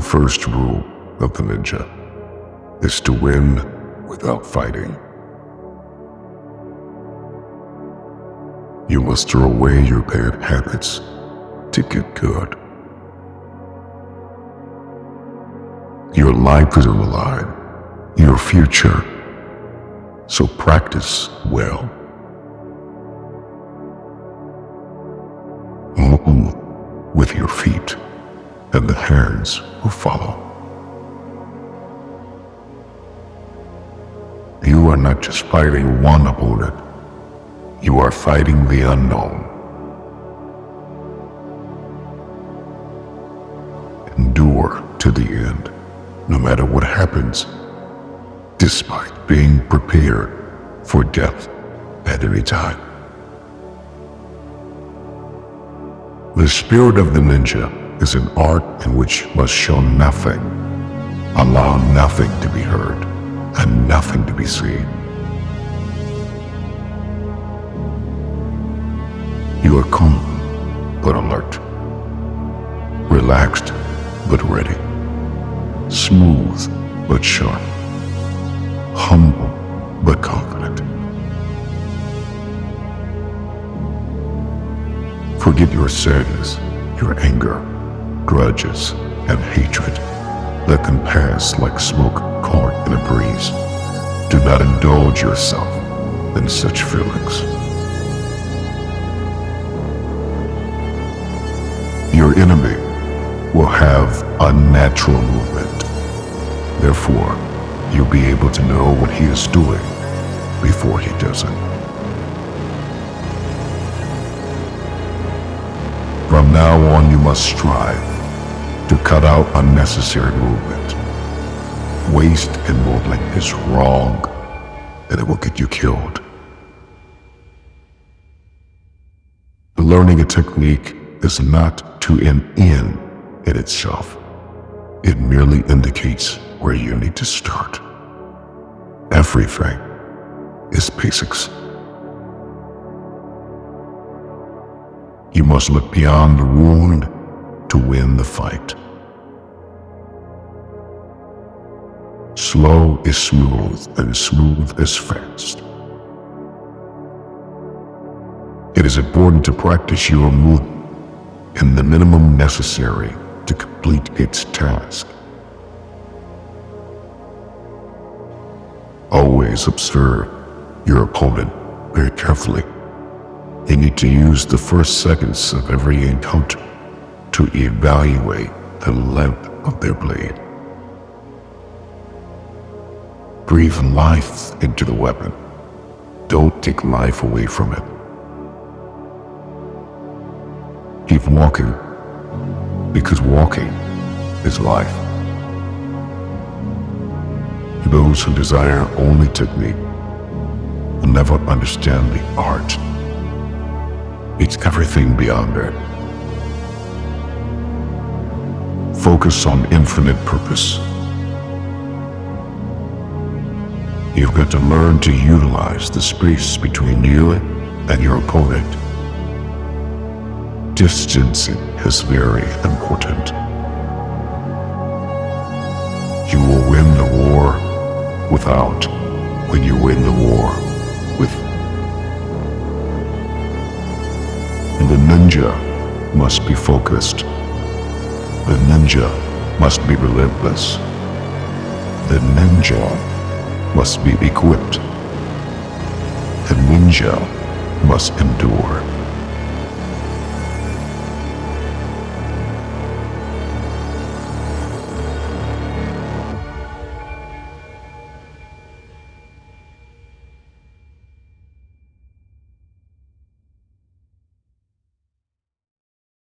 first rule of the ninja is to win without fighting. You must throw away your bad habits to get good. Your life is on the line, your future, so practice well. Move with your feet, and the hands will follow. You are not just fighting one opponent, you are fighting the unknown. Endure to the end, no matter what happens, despite being prepared for death at any time. The spirit of the ninja is an art in which must show nothing, allow nothing to be heard, and nothing to be seen. You are calm but alert, relaxed but ready, smooth but sharp, humble but confident. Forget your sadness, your anger, grudges, and hatred that can pass like smoke caught in a breeze. Do not indulge yourself in such feelings. Your enemy will have unnatural movement. Therefore, you'll be able to know what he is doing before he does it. From now on, you must strive cut out unnecessary movement. Waste and movement is wrong, and it will get you killed. Learning a technique is not to an end in itself. It merely indicates where you need to start. Everything is basics. You must look beyond the wound to win the fight. Slow is smooth and smooth is fast. It is important to practice your movement in the minimum necessary to complete its task. Always observe your opponent very carefully. You need to use the first seconds of every encounter to evaluate the length of their blade. Breathe life into the weapon. Don't take life away from it. Keep walking, because walking is life. Those who desire only technique will never understand the art. It's everything beyond it. Focus on infinite purpose. You've got to learn to utilize the space between you and your opponent. Distancing is very important. You will win the war without when you win the war with. And the ninja must be focused. The ninja must be relentless. The ninja must be equipped. The ninja must endure.